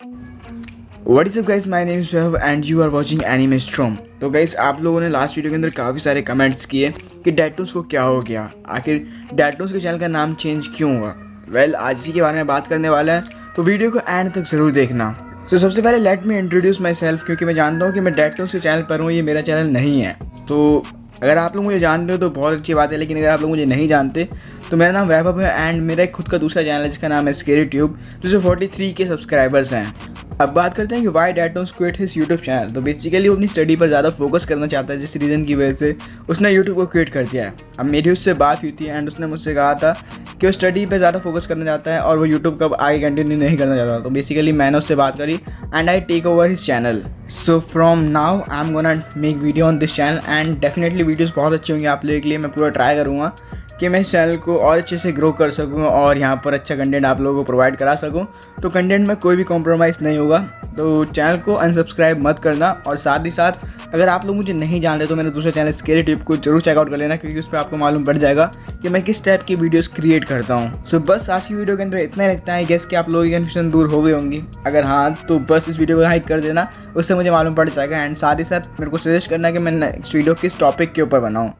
What is up guys, my name is Shahab and you are watching Anime Storm. तो guys आप लोगों ने last video के अंदर काफ़ी सारे कमेंट्स किए कि डेटूस को क्या हो गया? आखिर डेटूस के चैनल का नाम चेंज क्यों हुआ? वेल well, आज इसी के बारे में बात करने वाला है तो वीडियो को एंड तक ज़रूर देखना। तो so, सबसे पहले let me introduce myself क्योंकि मैं जानता हूँ कि मैं डेटूस के चैनल पर हूँ ये मेरा चैनल नहीं है। तो अगर आप लोग मुझे जानते हो तो बहुत अच्छी बात है, लेकिन अगर आप लोग मुझे नहीं जानते तो मेरा नाम वैभव है एंड मेरा एक खुद का दूसरा चैनल है, जिसका नाम है स्केरी ट्यूब जिसमें फोर्टी थ्री के सब्सक्राइबर्स हैं। अब बात करते हैं कि why that don't quit his YouTube channel तो बेसिकली वो अपनी स्टडी पर ज़्यादा फोकस करना चाहता है, जिस रीज़न की वजह से उसने यूट्यूब को क्रिएट कर दिया है। अब मेरी उससे बात हुई थी एंड उसने मुझसे कहा था कि वो स्टडी पर ज़्यादा फोकस करना चाहता है और वो यूट्यूब का आगे कंटिन्यू नहीं करना चाहता। तो बेसिकली मैंने उससे बात करी and I take over his channel so from now I am gonna make video on this channel and definitely videos बहुत अच्छी होंगी आप लोगों के लिए। मैं पूरा ट्राई करूँगा। कि मैं इस चैनल को और अच्छे से ग्रो कर सकूँ और यहाँ पर अच्छा कंटेंट आप लोगों को प्रोवाइड करा सकूँ। तो कंटेंट में कोई भी कॉम्प्रोमाइज़ नहीं होगा। तो चैनल को अनसब्सक्राइब मत करना और साथ ही साथ अगर आप लोग मुझे नहीं जानते तो मैंने दूसरे चैनल स्केरी टिप को ज़रूर चेकआउट कर लेना क्योंकि उस पर आपको मालूम पड़ जाएगा कि मैं किस टाइप की वीडियोस क्रिएट करता हूँ। सो बस आज की वीडियो के अंदर इतना ही रखता है। गैस कि आप लोगों की कन्फ्यूज़न दूर हो गई होंगी। अगर हाँ तो बस इस वीडियो को लाइक कर देना। उससे मुझे मालूम पड़ जाएगा। एंड साथ ही साथ मेरे को सजेस्ट करना कि मैं नेक्स्ट वीडियो किस टॉपिक के ऊपर बनाऊँ।